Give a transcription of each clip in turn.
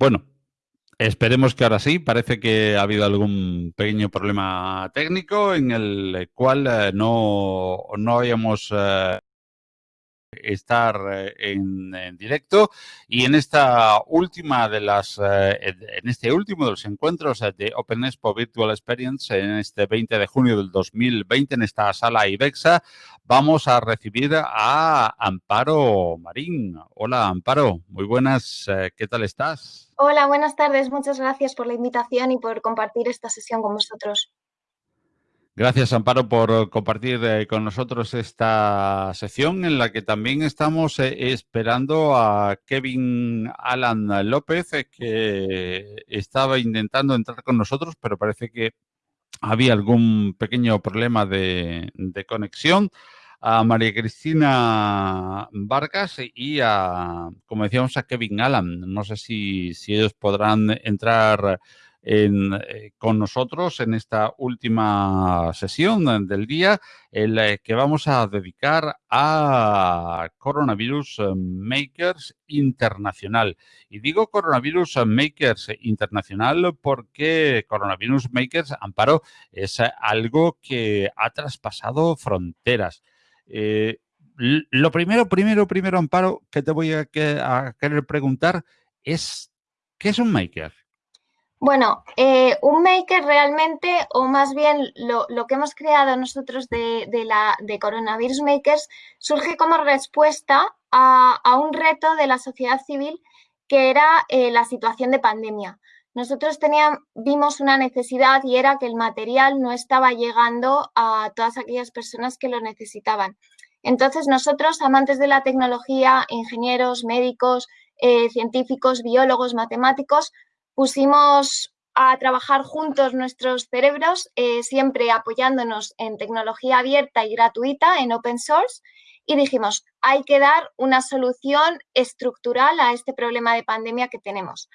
Bueno, esperemos que ahora sí. Parece que ha habido algún pequeño problema técnico en el cual eh, no, no habíamos eh, estar eh, en, directo y en esta última de las eh, en este último de los encuentros eh, de Open Expo Virtual Experience en este 20 de junio del 2020 en esta sala IBEXA vamos a recibir a Amparo Marín. Hola Amparo, muy buenas, ¿qué tal estás? Hola, buenas tardes, muchas gracias por la invitación y por compartir esta sesión con vosotros. Gracias, Amparo, por compartir eh, con nosotros esta sección en la que también estamos eh, esperando a Kevin Alan López, eh, que estaba intentando entrar con nosotros, pero parece que había algún pequeño problema de, conexión. A María Cristina Vargas y a, como decíamos, a Kevin Alan. No sé si, si ellos podrán entrar eh, con nosotros en esta última sesión del día, el eh, que vamos a dedicar a Coronavirus Makers Internacional. Y digo Coronavirus Makers Internacional porque Coronavirus Makers, Amparo, es algo que ha traspasado fronteras. Eh, lo primero, primero, primero, Amparo, que te voy a querer preguntar es, ¿qué es un maker? Bueno, eh, un maker realmente, o más bien lo, que hemos creado nosotros de, la, de Coronavirus Makers, surge como respuesta a, un reto de la sociedad civil que era eh, la situación de pandemia. Nosotros teníamos, vimos una necesidad y era que el material no estaba llegando a todas aquellas personas que lo necesitaban. Entonces nosotros, amantes de la tecnología, ingenieros, médicos, eh, científicos, biólogos, matemáticos, pusimos a trabajar juntos nuestros cerebros, eh, siempre apoyándonos en tecnología abierta y gratuita, en open source, y dijimos, hay que dar una solución estructural a este problema de pandemia que tenemos.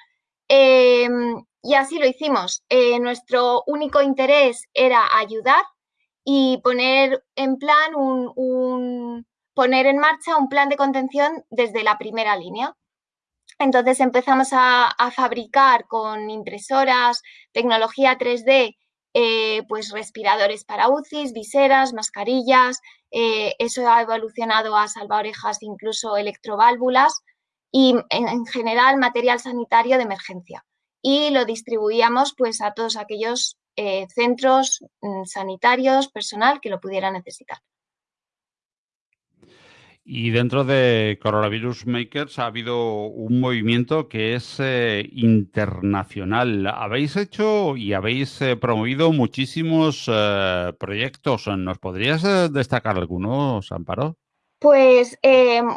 Em, y así lo hicimos. Eh, nuestro único interés era ayudar y poner en plan un, poner en marcha un plan de contención desde la primera línea. Entonces empezamos a, fabricar con impresoras, tecnología 3D, eh, pues respiradores para UCIs, viseras, mascarillas. Eh, eso ha evolucionado a salvaorejas, incluso electroválvulas y en, general material sanitario de emergencia. Y lo distribuíamos pues a todos aquellos eh, centros mm, sanitarios, personal que lo pudiera necesitar. Y dentro de Coronavirus Makers ha habido un movimiento que es eh, internacional. Habéis hecho y habéis eh, promovido muchísimos eh, proyectos. ¿Nos podrías destacar algunos, Amparo? Pues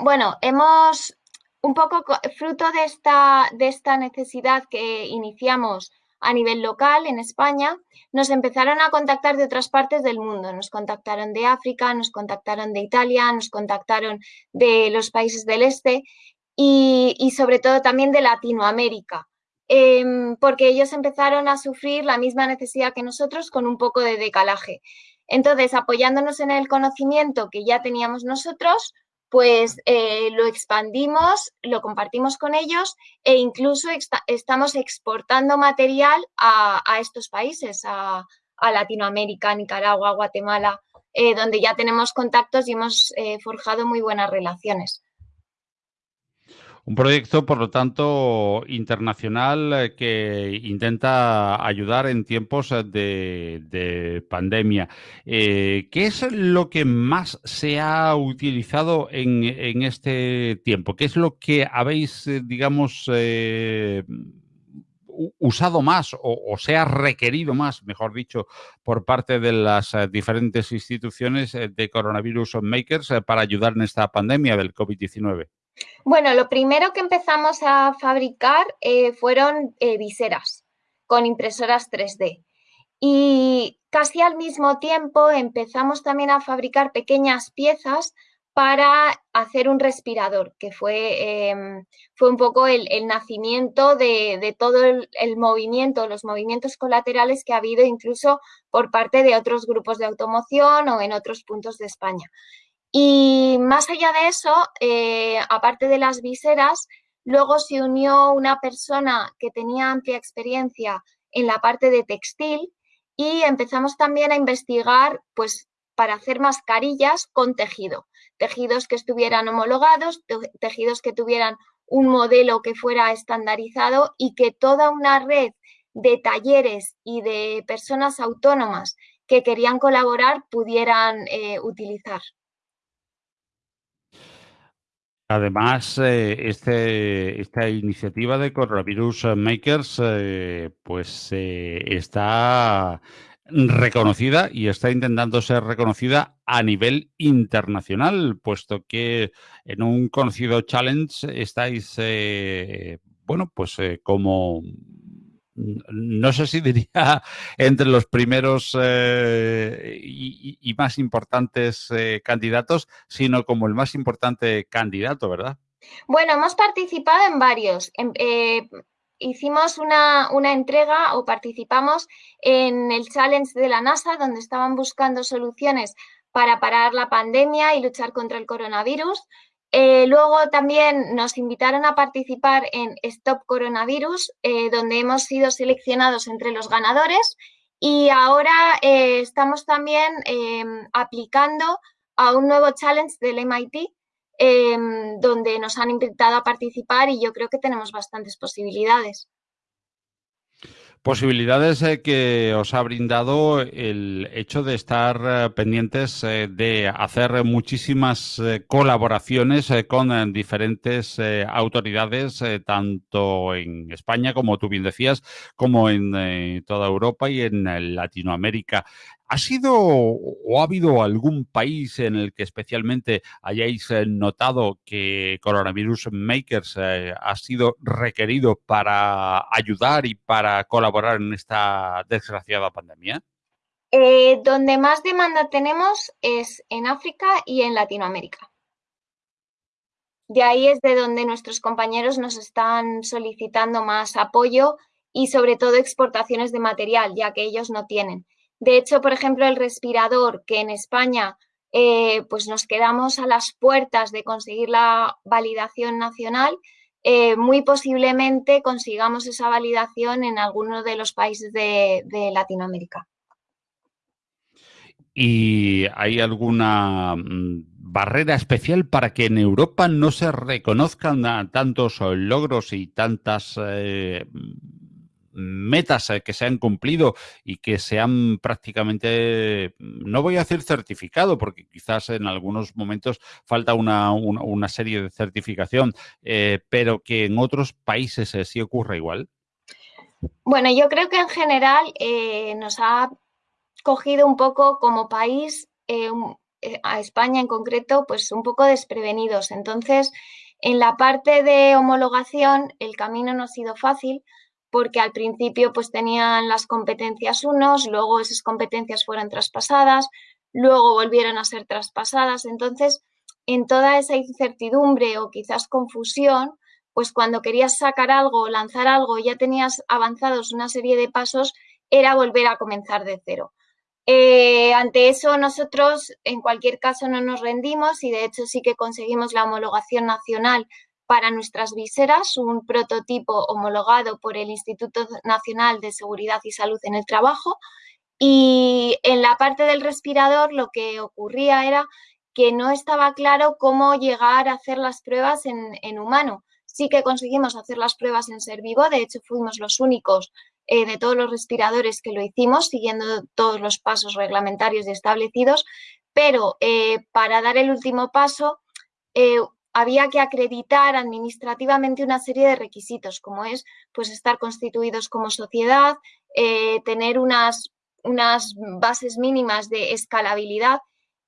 bueno, hemos un poco fruto de esta, de esta necesidad que iniciamos a nivel local en España, nos empezaron a contactar de otras partes del mundo. Nos contactaron de África, nos contactaron de Italia, nos contactaron de los países del este y, sobre todo también de Latinoamérica, em, porque ellos empezaron a sufrir la misma necesidad que nosotros con un poco de decalaje. Entonces, apoyándonos en el conocimiento que ya teníamos nosotros, pues eh, lo expandimos, lo compartimos con ellos e incluso estamos exportando material a, estos países, a, Latinoamérica, Nicaragua, Guatemala, eh, donde ya tenemos contactos y hemos eh, forjado muy buenas relaciones. Un proyecto, por lo tanto, internacional eh, que intenta ayudar en tiempos eh, de, pandemia. Eh, ¿Qué es lo que más se ha utilizado en, este tiempo? ¿Qué es lo que habéis, digamos, usado más o, o, se ha requerido más, mejor dicho, por parte de las diferentes instituciones de Coronavirus Makers para ayudar en esta pandemia del COVID-19? Bueno, lo primero que empezamos a fabricar eh, fueron eh, viseras con impresoras 3D. Y casi al mismo tiempo empezamos también a fabricar pequeñas piezas para hacer un respirador, que fue, em, fue un poco el, nacimiento de, todo el, el, movimiento, los movimientos colaterales que ha habido incluso por parte de otros grupos de automoción o en otros puntos de España. Y más allá de eso, eh, aparte de las viseras, Luego se unió una persona que tenía amplia experiencia en la parte de textil y empezamos también a investigar pues para hacer mascarillas con tejido, tejidos que estuvieran homologados, tejidos que tuvieran un modelo que fuera estandarizado y que toda una red de talleres y de personas autónomas que querían colaborar pudieran eh, utilizar. Además, eh, este, esta iniciativa de Coronavirus Makers eh, pues está reconocida y está intentando ser reconocida a nivel internacional, puesto que en un conocido challenge estáis, bueno, pues como no sé si diría entre los primeros eh, y, más importantes eh, candidatos, sino como el más importante candidato, ¿verdad? Bueno, hemos participado en varios. Eh, hicimos una, una, entrega o participamos en el challenge de la NASA, donde estaban buscando soluciones para parar la pandemia y luchar contra el coronavirus. Eh, luego también nos invitaron a participar en Stop Coronavirus, eh, donde hemos sido seleccionados entre los ganadores y ahora eh, estamos también em, aplicando a un nuevo challenge del MIT, em, donde nos han invitado a participar y yo creo que tenemos bastantes posibilidades. Posibilidades eh, que os ha brindado el hecho de estar eh, pendientes eh, de hacer muchísimas colaboraciones con diferentes autoridades, tanto en España, como tú bien decías, como en toda Europa y en Latinoamérica. ¿Ha sido o ha habido algún país en el que especialmente hayáis eh, notado que Coronavirus Makers eh, ha sido requerido para ayudar y para colaborar en esta desgraciada pandemia? Eh, donde más demanda tenemos es en África y en Latinoamérica. De ahí es de donde nuestros compañeros nos están solicitando más apoyo y sobre todo exportaciones de material, ya que ellos no tienen. De hecho, por ejemplo, el respirador, que en España eh, pues nos quedamos a las puertas de conseguir la validación nacional, eh, muy posiblemente consigamos esa validación en alguno de los países de, Latinoamérica. ¿Y hay alguna mm, barrera especial para que en Europa no se reconozcan tantos logros y tantas eh, metas eh, que se han cumplido y que se han prácticamente, no voy a decir certificado, porque quizás en algunos momentos falta una, serie de certificación, eh, pero que en otros países eh, sí ocurre igual. Bueno, yo creo que en general nos ha cogido un poco como país, a España en concreto, pues un poco desprevenidos. Entonces, en la parte de homologación, el camino no ha sido fácil porque al principio pues tenían las competencias unos, luego esas competencias fueron traspasadas, luego volvieron a ser traspasadas. Entonces, en toda esa incertidumbre o quizás confusión, pues cuando querías sacar algo lanzar algo, ya tenías avanzados una serie de pasos, era volver a comenzar de cero. Eh, ante eso nosotros en cualquier caso no nos rendimos y de hecho sí que conseguimos la homologación nacional para nuestras viseras, un prototipo homologado por el Instituto Nacional de Seguridad y Salud en el Trabajo. Y en la parte del respirador lo que ocurría era que no estaba claro cómo llegar a hacer las pruebas en, humano. Sí que conseguimos hacer las pruebas en ser vivo, de hecho fuimos los únicos eh, de todos los respiradores que lo hicimos, siguiendo todos los pasos reglamentarios y establecidos, pero eh, para dar el último paso eh, había que acreditar administrativamente una serie de requisitos, como es pues, estar constituidos como sociedad, eh, tener unas, unas bases mínimas de escalabilidad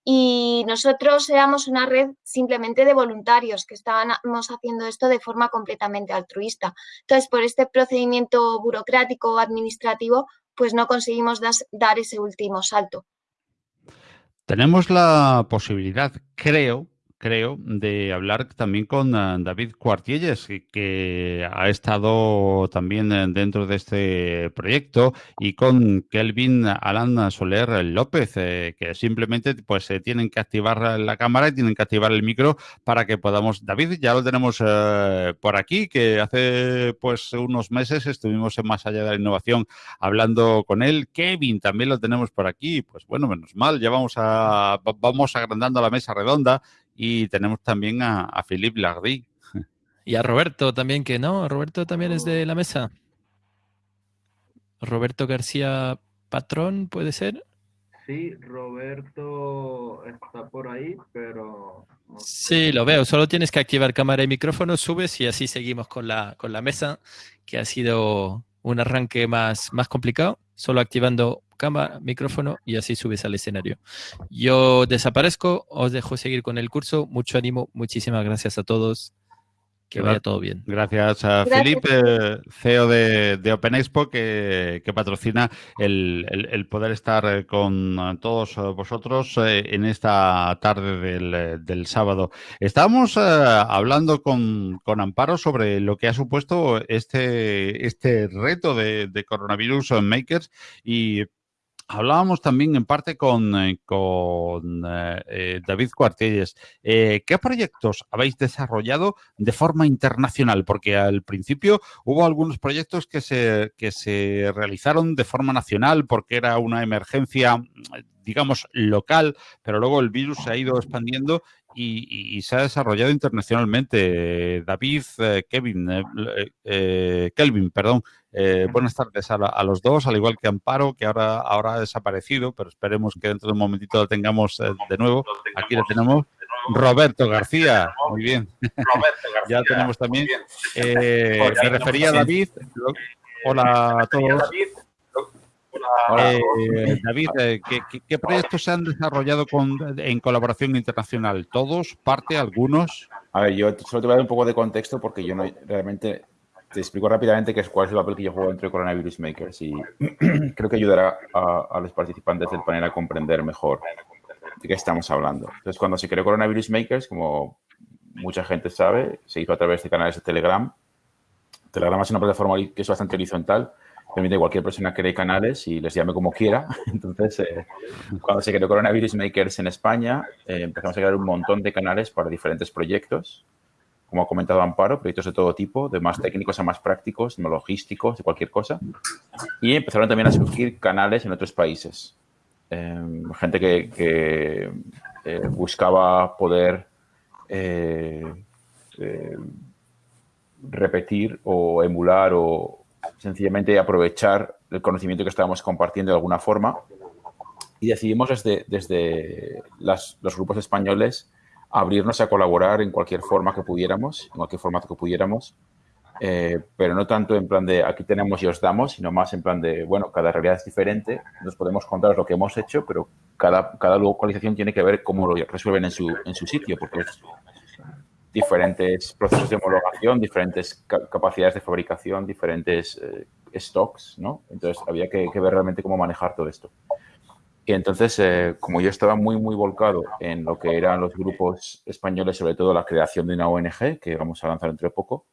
y nosotros éramos una red simplemente de voluntarios que estábamos haciendo esto de forma completamente altruista. Entonces, por este procedimiento burocrático o administrativo, pues no conseguimos dar ese último salto. Tenemos la posibilidad, creo, creo, de hablar también con uh, David Cuartielles, que ha estado también eh, dentro de este proyecto, y con Kelvin Alan Soler López, eh, que simplemente pues eh, tienen que activar la cámara y tienen que activar el micro para que podamos. David, ya lo tenemos por aquí, que hace pues unos meses estuvimos en Más Allá de la Innovación hablando con él. Kevin también lo tenemos por aquí. Pues bueno, menos mal, ya vamos a vamos agrandando la mesa redonda y tenemos también a, a Philippe Lardy. Y a Roberto también, que no, Roberto también es de la mesa. Roberto García Patrón, ¿puede ser? Sí, Roberto está por ahí, pero... sí, lo veo. Solo tienes que activar cámara y micrófono, subes y así seguimos con la, con la mesa, que ha sido un arranque más, más complicado. Solo activando cámara, micrófono y así subes al escenario. Yo desaparezco, os dejo seguir con el curso. Mucho ánimo, muchísimas gracias a todos. Que vaya todo bien. Gracias a Felipe, CEO de, de Open Expo, que, que patrocina el, el, el, poder estar con todos vosotros eh, en esta tarde del, del sábado. Estábamos eh, hablando con, con, Amparo sobre lo que ha supuesto este, este reto de, de Coronavirus Makers y Hablábamos también en parte con, eh, con eh, David Cuartelles. Eh, ¿Qué proyectos habéis desarrollado de forma internacional? Porque al principio hubo algunos proyectos que se, que se realizaron de forma nacional porque era una emergencia, digamos, local, pero luego el virus se ha ido expandiendo y, y, se ha desarrollado internacionalmente. David, eh, Kevin, eh, eh, Kelvin, perdón. buenas tardes a, a, los dos, al igual que Amparo, que ahora, ahora ha desaparecido, pero esperemos que dentro de un momentito lo tengamos de nuevo. Aquí lo tenemos. Roberto García, muy bien. Roberto García, ya tenemos también. me refería a David. Hola a todos. Eh, David, eh, ¿qué, ¿qué, proyectos se han desarrollado con, en colaboración internacional? ¿Todos? ¿Parte? ¿Algunos? A ver, yo solo te voy a dar un poco de contexto porque yo no realmente te explico rápidamente qué es, cuál es el papel que yo juego entre Coronavirus Makers y creo que ayudará a, a, los participantes del panel a comprender mejor de qué estamos hablando. Entonces, cuando se creó Coronavirus Makers, como mucha gente sabe, se hizo a través de canales de Telegram. Telegram es una plataforma que es bastante horizontal permite cualquier persona cree canales y les llame como quiera. Entonces, eh, cuando se creó Coronavirus Makers en España, eh, empezamos a crear un montón de canales para diferentes proyectos. Como ha comentado Amparo, proyectos de todo tipo, de más técnicos a más prácticos, no logísticos, de cualquier cosa. Y empezaron también a surgir canales en otros países. Eh, gente que, eh, buscaba poder repetir o emular o, sencillamente aprovechar el conocimiento que estábamos compartiendo de alguna forma. Y decidimos desde, desde los grupos españoles abrirnos a colaborar en cualquier forma que pudiéramos, en cualquier formato que pudiéramos, eh, pero no tanto en plan de aquí tenemos y os damos, sino más en plan de, bueno, cada realidad es diferente, nos podemos contar lo que hemos hecho, pero cada, cada localización tiene que ver cómo lo resuelven en su, en su sitio, porque es, diferentes procesos de homologación, diferentes capacidades de fabricación, diferentes eh, stocks, ¿no? Entonces, había que, que, ver realmente cómo manejar todo esto. Y entonces, eh, como yo estaba muy, muy volcado en lo que eran los grupos españoles, sobre todo la creación de una ONG, que vamos a lanzar dentro de poco,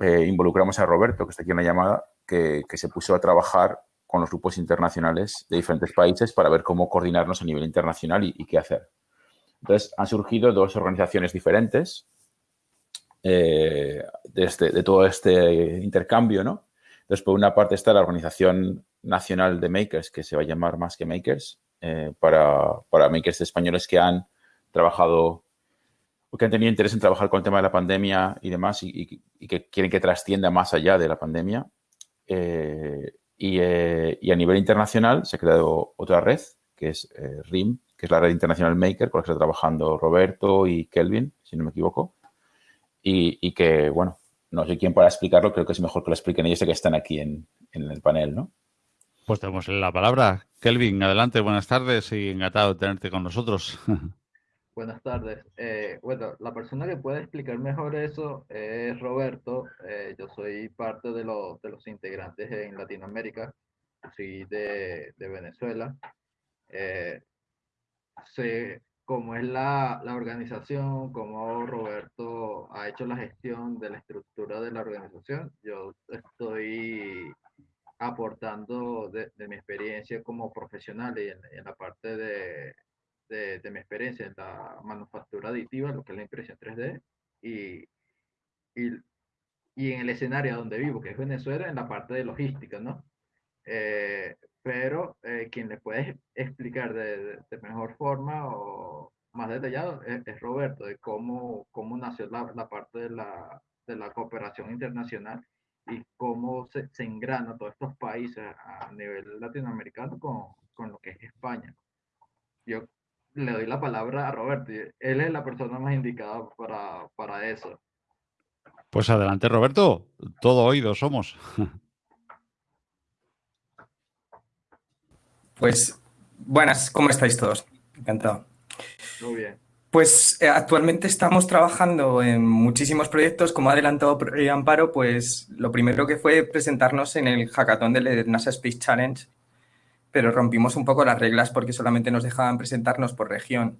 eh, involucramos a Roberto, que está aquí en la llamada, que, que se puso a trabajar con los grupos internacionales de diferentes países para ver cómo coordinarnos a nivel internacional y, y qué hacer. Entonces, han surgido dos organizaciones diferentes eh, de, este, de, todo este intercambio, ¿no? Entonces, por una parte está la Organización Nacional de Makers, que se va a llamar Más que Makers, eh, para, para makers españoles que han trabajado o que han tenido interés en trabajar con el tema de la pandemia y demás y, que quieren que trascienda más allá de la pandemia. Eh, y, eh, y, a nivel internacional se ha creado otra red, que es RIM, que es la red internacional Maker, con la que está trabajando Roberto y Kelvin, si no me equivoco. Y, y, que, bueno, no sé quién para explicarlo, creo que es mejor que lo expliquen ellos que están aquí en, en el panel, ¿no? Pues tenemos la palabra. Kelvin, adelante, buenas tardes y encantado de tenerte con nosotros. Buenas tardes. Eh, bueno, la persona que puede explicar mejor eso es Roberto. Eh, yo soy parte de, lo, de, los integrantes en Latinoamérica. Soy de, de Venezuela. Eh, se cómo es la, la, organización, cómo Roberto ha hecho la gestión de la estructura de la organización. Yo estoy aportando de, mi experiencia como profesional y en, la parte de, de, mi experiencia en la manufactura aditiva, lo que es la impresión 3D, y, y, y, en el escenario donde vivo, que es Venezuela, en la parte de logística, ¿no? Eh, pero eh, quien le puede explicar de, de, mejor forma o más detallado es, Roberto, de cómo, cómo nació la, la parte de la, de la cooperación internacional y cómo se, se engrana todos estos países a nivel latinoamericano con, con, lo que es España. Yo le doy la palabra a Roberto, él es la persona más indicada para, para eso. Pues adelante, Roberto, todo oído somos. Pues, buenas, ¿cómo estáis todos? Encantado. Muy bien. Pues eh, actualmente estamos trabajando en muchísimos proyectos. Como ha adelantado Amparo, pues lo primero que fue presentarnos en el hackathon del NASA Space Challenge, pero rompimos un poco las reglas porque solamente nos dejaban presentarnos por región,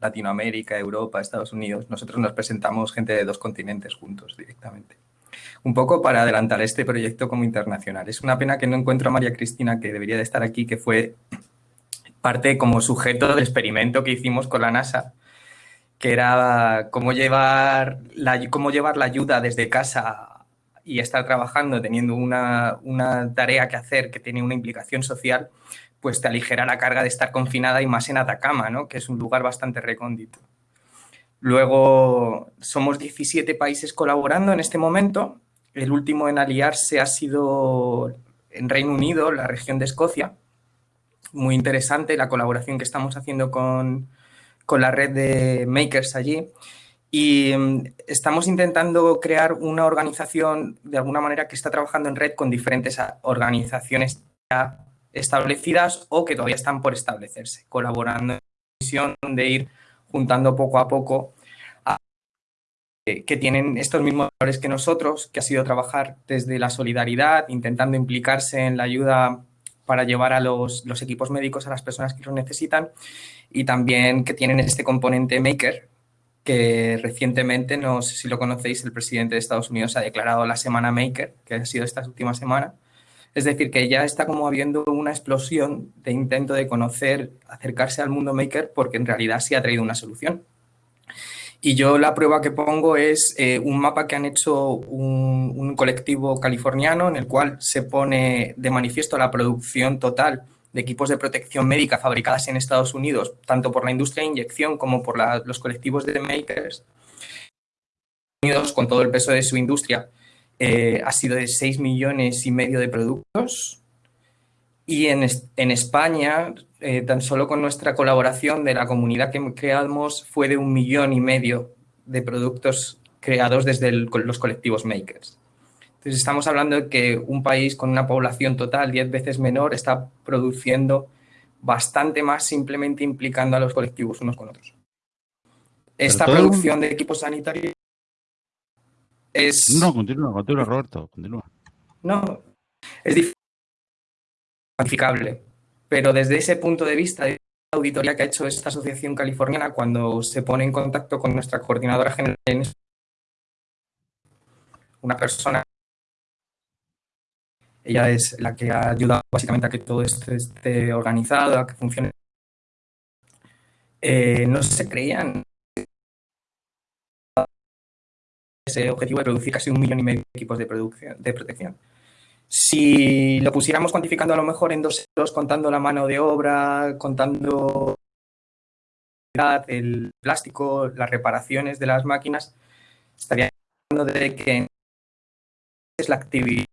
Latinoamérica, Europa, Estados Unidos. Nosotros nos presentamos gente de dos continentes juntos directamente. Un poco para adelantar este proyecto como internacional. Es una pena que no encuentro a María Cristina, que debería de estar aquí, que fue parte como sujeto del experimento que hicimos con la NASA que era cómo llevar la, cómo llevar la ayuda desde casa y estar trabajando teniendo una, una, tarea que hacer que tiene una implicación social, pues te aligera la carga de estar confinada y más en Atacama, ¿no? que es un lugar bastante recóndito. Luego, somos 17 países colaborando en este momento. El último en aliarse ha sido en Reino Unido, la región de Escocia. Muy interesante la colaboración que estamos haciendo con, con la red de makers allí y mm, estamos intentando crear una organización de alguna manera que está trabajando en red con diferentes organizaciones ya establecidas o que todavía están por establecerse, colaborando en la misión de ir juntando poco a poco a, que tienen estos mismos valores que nosotros, que ha sido trabajar desde la solidaridad, intentando implicarse en la ayuda para llevar a los, los equipos médicos a las personas que lo necesitan y también que tienen este componente maker, que recientemente, no si lo conocéis, el presidente de Estados Unidos ha declarado la semana maker, que ha sido esta última semana. Es decir, que ya está como habiendo una explosión de intento de conocer, acercarse al mundo maker, porque en realidad sí ha traído una solución. Y yo la prueba que pongo es eh, un mapa que han hecho un, colectivo californiano en el cual se pone de manifiesto la producción total de equipos de protección médica fabricadas en Estados Unidos, tanto por la industria de inyección como por los colectivos de makers, Unidos con todo el peso de su industria, eh, ha sido de 6 millones y medio de productos. Y en, en España, eh, tan solo con nuestra colaboración de la comunidad que creamos, fue de un millón y medio de productos creados desde los colectivos makers. Entonces estamos hablando de que un país con una población total 10 veces menor está produciendo bastante más simplemente implicando a los colectivos unos con otros. Esta producción de equipos sanitarios es... No, continúa, continúa, Roberto, continúa. No, es difícil, cuantificable, pero desde ese punto de vista, de la auditoría que ha hecho esta asociación californiana cuando se pone en contacto con nuestra coordinadora general una persona ella es la que ha ayudado básicamente a que todo esto esté organizado, a que funcione. Eh, no se creían ese objetivo de producir casi un millón y medio de equipos de, producción, de protección. Si lo pusiéramos cuantificando a lo mejor en dos euros, contando la mano de obra, contando el plástico, las reparaciones de las máquinas, estaría hablando de que es la actividad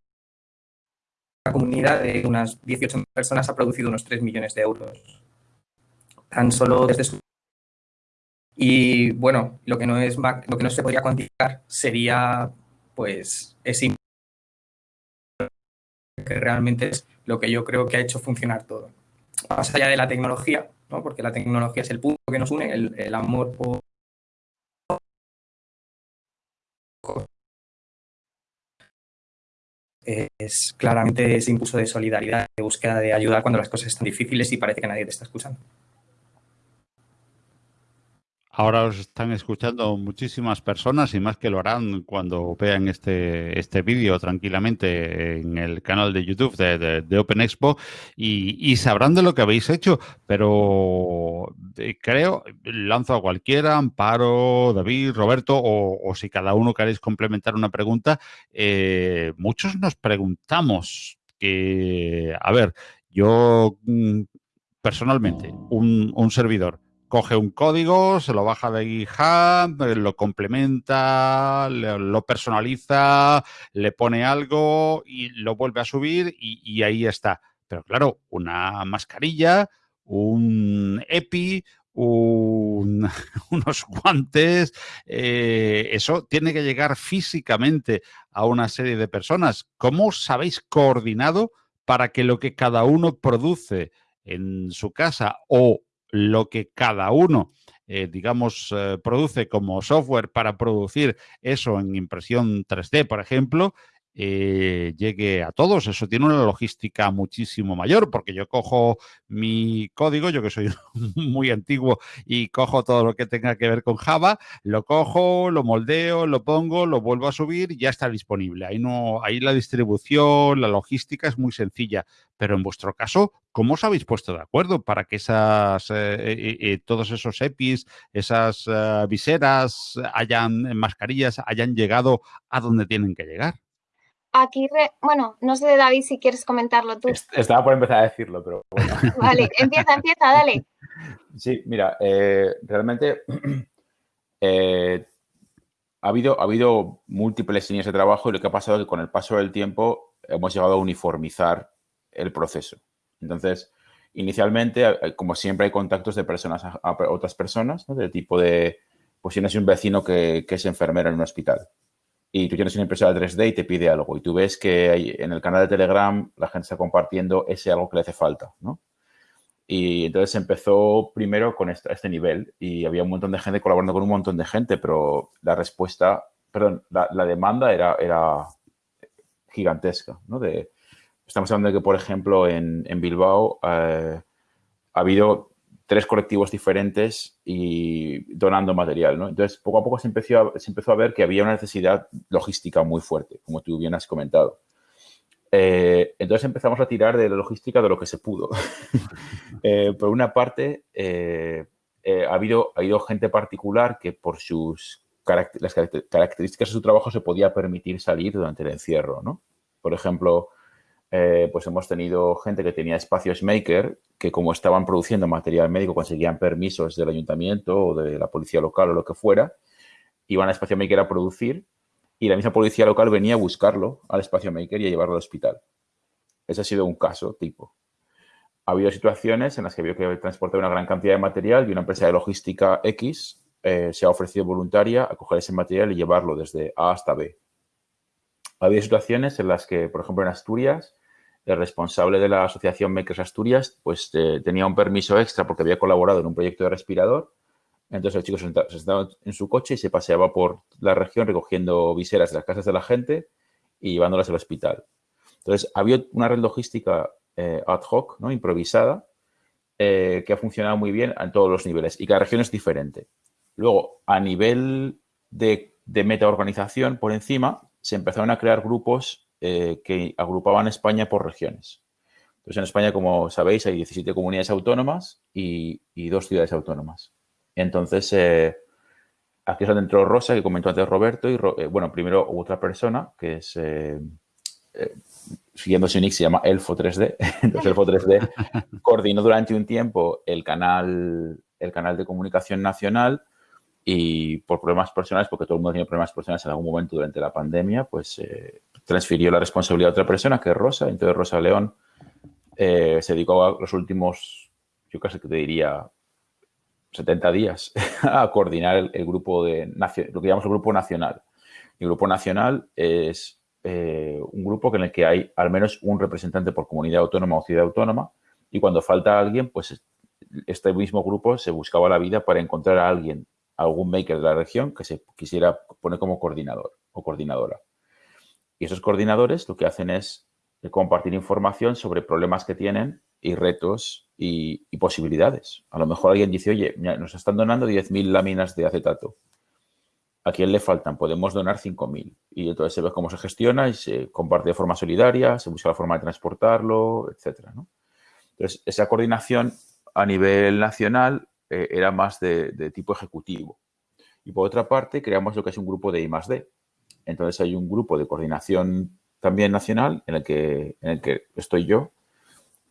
la comunidad de unas 18 personas ha producido unos 3 millones de euros. Tan solo desde su... Y bueno, lo que no, es, lo que no se podría cuantificar sería, pues, es que realmente es lo que yo creo que ha hecho funcionar todo. Más allá de la tecnología, ¿no? porque la tecnología es el punto que nos une, el, el amor por es claramente ese impulso de solidaridad, de búsqueda de ayuda cuando las cosas están difíciles y parece que nadie te está escuchando. Ahora os están escuchando muchísimas personas y más que lo harán cuando vean este, este vídeo tranquilamente en el canal de YouTube de, de, Open Expo y, sabrán de lo que habéis hecho, pero eh, creo, lanzo a cualquiera, Amparo, David, Roberto, o, si cada uno queréis complementar una pregunta, eh, muchos nos preguntamos que, a ver, yo mm, personalmente, un, un servidor, coge un código, se lo baja de GitHub, lo complementa, lo personaliza, le pone algo y lo vuelve a subir y, ahí está. Pero claro, una mascarilla, un EPI, unos guantes, eh, eso tiene que llegar físicamente a una serie de personas. ¿Cómo os habéis coordinado para que lo que cada uno produce en su casa o lo que cada uno, eh, digamos, eh, produce como software para producir eso en impresión 3D, por ejemplo, eh, llegue a todos. Eso tiene una logística muchísimo mayor, porque yo cojo mi código, yo que soy muy antiguo y cojo todo lo que tenga que ver con Java, lo cojo, lo moldeo, lo pongo, lo vuelvo a subir y ya está disponible. Ahí no, ahí la distribución, la logística es muy sencilla. Pero en vuestro caso, ¿cómo os habéis puesto de acuerdo para que esas, eh, eh, todos esos EPIs, esas viseras, hayan mascarillas, hayan llegado a donde tienen que llegar? Aquí, bueno, no sé, David, si quieres comentarlo tú. Estaba por empezar a decirlo, pero bueno. Vale, empieza, empieza, dale. Sí, mira, eh, realmente eh, ha, habido, ha habido múltiples líneas de trabajo y lo que ha pasado es que con el paso del tiempo hemos llegado a uniformizar el proceso. Entonces, inicialmente, como siempre, hay contactos de personas a, otras personas, ¿no? del tipo de, pues tienes un vecino que, que es enfermero en un hospital y tú tienes una impresora 3D y te pide algo y tú ves que en el canal de Telegram la gente está compartiendo ese algo que le hace falta, ¿no? Y entonces empezó primero con este, nivel y había un montón de gente colaborando con un montón de gente, pero la respuesta, perdón, la, demanda era, era gigantesca, ¿no? Estamos hablando de que, por ejemplo, en, en Bilbao eh, ha habido tres colectivos diferentes y donando material, ¿no? Entonces, poco a poco se empezó, a, se empezó a ver que había una necesidad logística muy fuerte, como tú bien has comentado. Eh, entonces empezamos a tirar de la logística de lo que se pudo. Eh, por una parte, eh, ha, habido, ha habido gente particular que por sus las características de su trabajo se podía permitir salir durante el encierro, ¿no? Por ejemplo, eh, pues hemos tenido gente que tenía espacios maker que como estaban produciendo material médico conseguían permisos del ayuntamiento o de la policía local o lo que fuera, iban al espacio maker a producir y la misma policía local venía a buscarlo al espacio maker y a llevarlo al hospital. Ese ha sido un caso tipo. Ha habido situaciones en las que había que transportar una gran cantidad de material y una empresa de logística X eh, se ha ofrecido voluntaria a coger ese material y llevarlo desde A hasta B. Había situaciones en las que, por ejemplo, en Asturias, el responsable de la Asociación Makers Asturias pues eh, tenía un permiso extra porque había colaborado en un proyecto de respirador. Entonces el chico se sentaba en su coche y se paseaba por la región recogiendo viseras de las casas de la gente y llevándolas al hospital. Entonces había una red logística eh, ad hoc, ¿no? improvisada, eh, que ha funcionado muy bien en todos los niveles y cada región es diferente. Luego, a nivel de, de meta-organización por encima, se empezaron a crear grupos eh, que agrupaban España por regiones. Entonces, en España, como sabéis, hay 17 comunidades autónomas y, dos ciudades autónomas. Entonces, eh, aquí es donde entró Rosa, que comentó antes Roberto, y eh, bueno, primero otra persona, que es, siguiendo su nick, se llama Elfo 3D. Entonces, Elfo 3D coordinó durante un tiempo el canal, el canal de comunicación nacional y por problemas personales, porque todo el mundo tiene problemas personales en algún momento durante la pandemia, pues eh, transfirió la responsabilidad a otra persona, que es Rosa. Entonces Rosa León eh, se dedicó a los últimos, yo casi que te diría, 70 días a coordinar el, grupo de, lo que llamamos el grupo nacional. El grupo nacional es eh, un grupo en el que hay al menos un representante por comunidad autónoma o ciudad autónoma y cuando falta alguien, pues este mismo grupo se buscaba la vida para encontrar a alguien algún maker de la región que se quisiera poner como coordinador o coordinadora. Y esos coordinadores lo que hacen es compartir información sobre problemas que tienen y retos y, posibilidades. A lo mejor alguien dice, oye, nos están donando 10.000 láminas de acetato. ¿A quién le faltan? Podemos donar 5.000. Y entonces se ve cómo se gestiona y se comparte de forma solidaria, se busca la forma de transportarlo, etc. Entonces, esa coordinación a nivel nacional eh, era más de, tipo ejecutivo. Y por otra parte, creamos lo que es un grupo de I +D. Entonces, hay un grupo de coordinación también nacional en el que, en el que estoy yo,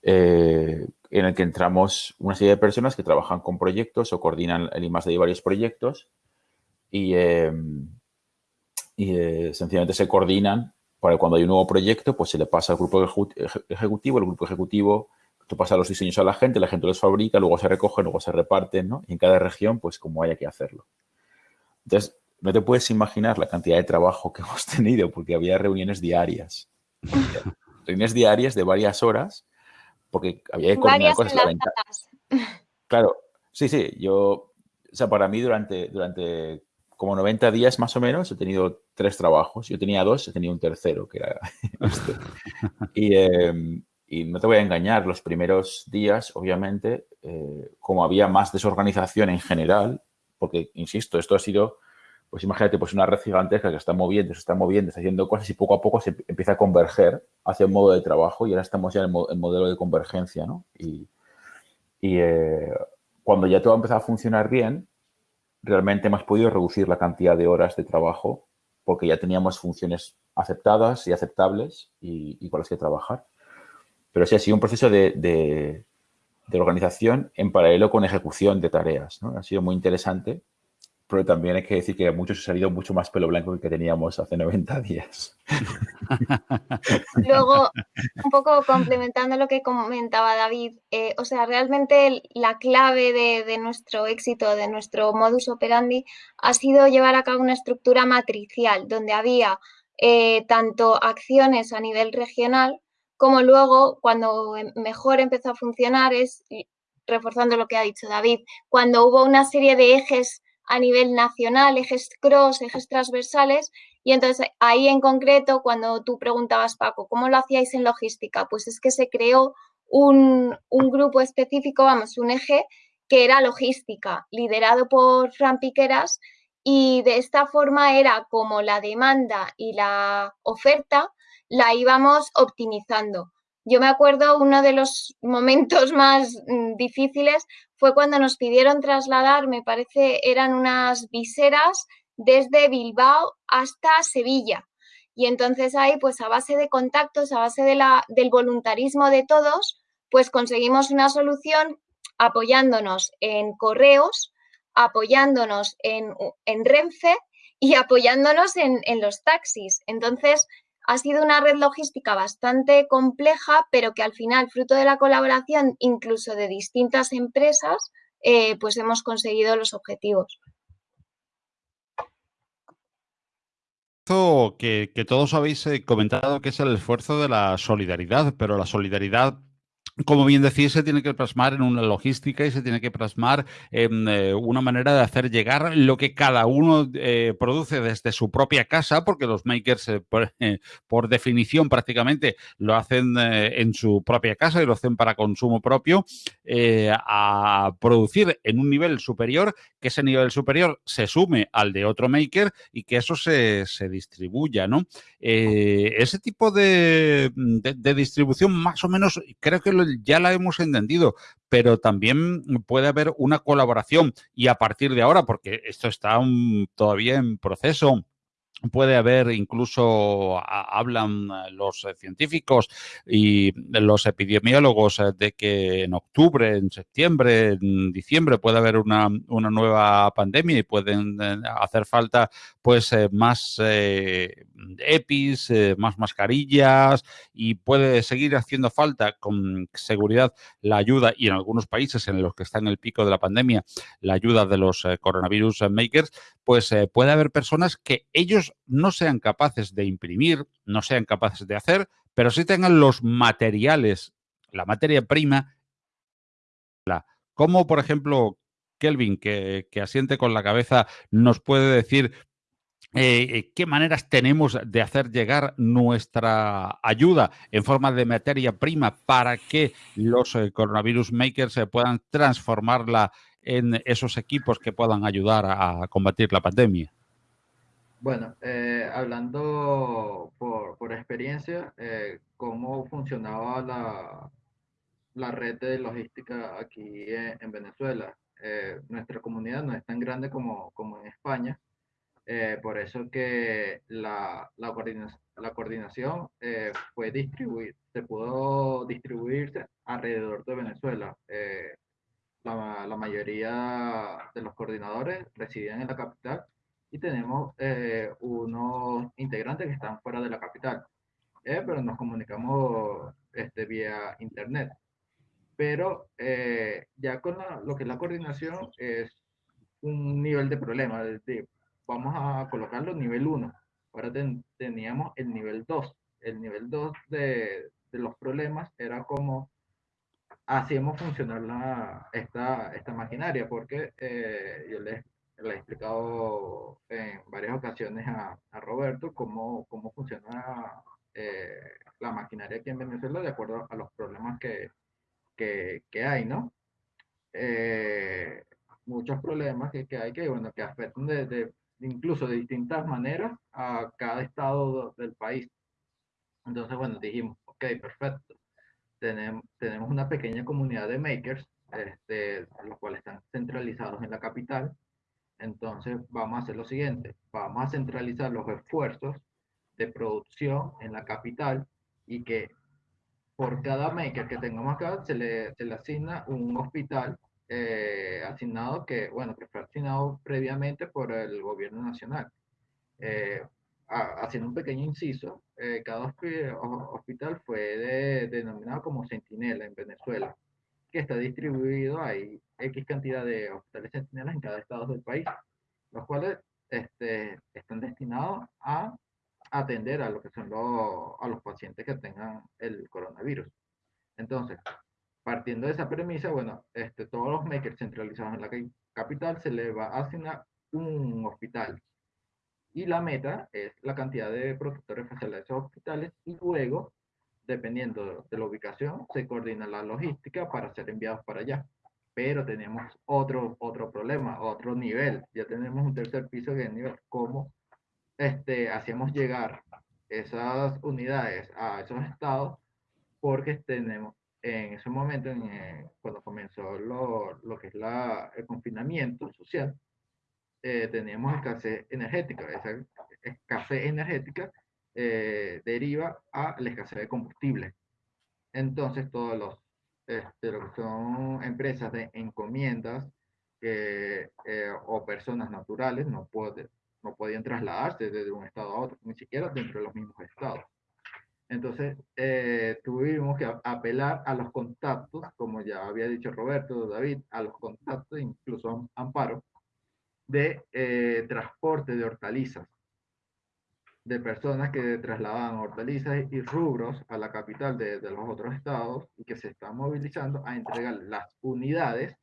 eh, en el que entramos una serie de personas que trabajan con proyectos o coordinan el I de varios proyectos y, em, y eh, sencillamente se coordinan para cuando hay un nuevo proyecto, pues se le pasa al grupo ejecutivo, el grupo ejecutivo tú pasas los diseños a la gente, la gente los fabrica, luego se recogen, luego se reparten, ¿no? Y en cada región, pues como haya que hacerlo. Entonces, no te puedes imaginar la cantidad de trabajo que hemos tenido porque había reuniones diarias. reuniones diarias de varias horas porque había que coordinar cosas. Claro, sí, sí, yo, o sea, para mí durante, durante como 90 días más o menos he tenido tres trabajos. Yo tenía dos, he tenido un tercero, que era este. Em, y, no te voy a engañar, los primeros días, obviamente, eh, como había más desorganización en general, porque, insisto, esto ha sido pues imagínate, pues una red gigantesca que está moviendo, se está moviendo, está haciendo cosas y poco a poco se empieza a converger hacia un modo de trabajo y ahora estamos ya en el, modelo de convergencia, ¿no? Y, eh, cuando ya todo ha empezado a funcionar bien, realmente hemos podido reducir la cantidad de horas de trabajo porque ya teníamos funciones aceptadas y aceptables y, con las que trabajar. Pero sí ha sido un proceso de, de, de organización en paralelo con ejecución de tareas. Ha sido muy interesante pero también hay que decir que muchos ha salido mucho más pelo blanco que teníamos hace 90 días. Luego, un poco complementando lo que comentaba David, eh, o sea, realmente la clave de, nuestro éxito, de nuestro modus operandi, ha sido llevar a cabo una estructura matricial, donde había eh, tanto acciones a nivel regional, como luego, cuando mejor empezó a funcionar, es reforzando lo que ha dicho David, cuando hubo una serie de ejes a nivel nacional, ejes cross, ejes transversales. Y entonces ahí en concreto, cuando tú preguntabas, Paco, ¿cómo lo hacíais en logística? Pues es que se creó un, grupo específico, vamos, un eje que era logística, liderado por Fran Piqueras, y de esta forma era como la demanda y la oferta la íbamos optimizando. Yo me acuerdo uno de los momentos más mm, difíciles fue cuando nos pidieron trasladar, me parece, eran unas viseras desde Bilbao hasta Sevilla. Y entonces ahí, pues a base de contactos, a base de la, del voluntarismo de todos, pues conseguimos una solución apoyándonos en correos, apoyándonos en, en Renfe y apoyándonos en, en los taxis. Entonces, ha sido una red logística bastante compleja, pero que al final, fruto de la colaboración incluso de distintas empresas, eh, pues hemos conseguido los objetivos. Que, que todos habéis eh, comentado que es el esfuerzo de la solidaridad, pero la solidaridad como bien decís, se tiene que plasmar en una logística y se tiene que plasmar en eh, una manera de hacer llegar lo que cada uno eh, produce desde su propia casa, porque los makers, eh, por, definición, prácticamente lo hacen en su propia casa y lo hacen para consumo propio, a producir en un nivel superior, que ese nivel superior se sume al de otro maker y que eso se, distribuya, ¿no? ese tipo de, de distribución, más o menos, creo que lo ya la hemos entendido, pero también puede haber una colaboración y a partir de ahora, porque esto está todavía en proceso, puede haber incluso, hablan los científicos y los epidemiólogos eh, de que en octubre, en septiembre, en diciembre puede haber una, nueva pandemia y pueden eh, hacer falta pues eh, más EPIs, más mascarillas y puede seguir haciendo falta con seguridad la ayuda y en algunos países en los que está en el pico de la pandemia la ayuda de los coronavirus makers, pues puede haber personas que ellos no sean capaces de imprimir, no sean capaces de hacer, pero sí tengan los materiales, la materia prima, como por ejemplo Kelvin, que, asiente con la cabeza, nos puede decir eh, qué maneras tenemos de hacer llegar nuestra ayuda en forma de materia prima para que los eh, coronavirus makers se puedan transformarla en esos equipos que puedan ayudar a combatir la pandemia. Bueno, eh, hablando por, por experiencia, cómo funcionaba la, la, red de logística aquí en, Venezuela. nuestra comunidad no es tan grande como, como en España, eh, por eso que la, la, coordinación, la coordinación eh, fue distribuir, se pudo distribuirse alrededor de Venezuela. Eh, la, la, mayoría de los coordinadores residen en la capital y tenemos unos integrantes que están fuera de la capital, pero nos comunicamos este, vía internet. Pero ya con lo que es la coordinación es un nivel de problema, de, vamos a colocarlo nivel 1. Ahora teníamos el nivel 2. El nivel 2 de, de, los problemas era como hacíamos funcionar la, esta, esta maquinaria, porque eh, yo les, le he explicado en varias ocasiones a, a Roberto cómo, cómo funciona eh, la maquinaria aquí en Venezuela de acuerdo a los problemas que, que, que hay, ¿no? Eh, muchos problemas que, que, hay que, bueno, que afectan de, de, incluso de distintas maneras a cada estado del país. Entonces, bueno, dijimos, ok, perfecto. Tenemos, tenemos una pequeña comunidad de makers, este, los cuales están centralizados en la capital. Entonces, vamos a hacer lo siguiente. Vamos a centralizar los esfuerzos de producción en la capital y que por cada maker que tengamos acá se le, se le asigna un hospital eh, asignado que, bueno, que fue asignado previamente por el gobierno nacional. Eh, haciendo un pequeño inciso, eh, cada hospital fue denominado como Centinela en Venezuela, que está distribuido, hay X cantidad de hospitales centinelas en cada estado del país, los cuales este, están destinados a atender a lo que son los, a los pacientes que tengan el coronavirus. Entonces, partiendo de esa premisa, bueno, este, todos los makers centralizados en la capital se les va a asignar un hospital. Y la meta es la cantidad de protectores faciales de esos hospitales y luego, dependiendo de la ubicación, se coordina la logística para ser enviados para allá. Pero tenemos otro, otro problema, otro nivel. Ya tenemos un tercer piso que es el nivel cómo este, hacemos llegar esas unidades a esos estados porque tenemos en ese momento, eh, cuando comenzó lo, lo, que es la, el confinamiento social, eh, teníamos escasez energética. Esa escasez energética eh, deriva a la escasez de combustible. Entonces, todos los, este, lo que son empresas de encomiendas eh, o personas naturales no, puede, no podían trasladarse desde un estado a otro, ni siquiera dentro de los mismos estados. Entonces, eh, tuvimos que apelar a los contactos, como ya había dicho Roberto, David, a los contactos, incluso Amparo, de transporte de hortalizas, de personas que trasladaban hortalizas y rubros a la capital de, de, los otros estados y que se están movilizando a entregar las unidades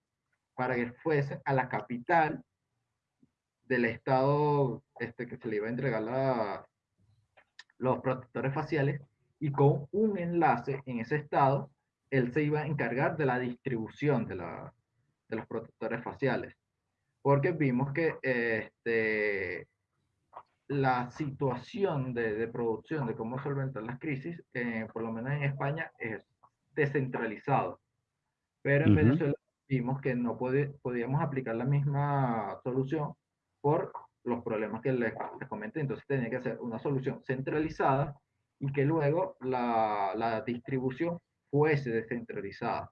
para que fuesen a la capital del estado este, que se le iba a entregar los protectores faciales y con un enlace en ese estado, él se iba a encargar de la distribución de, la, de los protectores faciales. Porque vimos que este, la situación de, de, producción, de cómo solventar las crisis, eh, por lo menos en España, es descentralizado. Pero en Venezuela vimos que no podíamos aplicar la misma solución por los problemas que les, les comenté. Entonces tenía que ser una solución centralizada y que luego la, la distribución fuese descentralizada.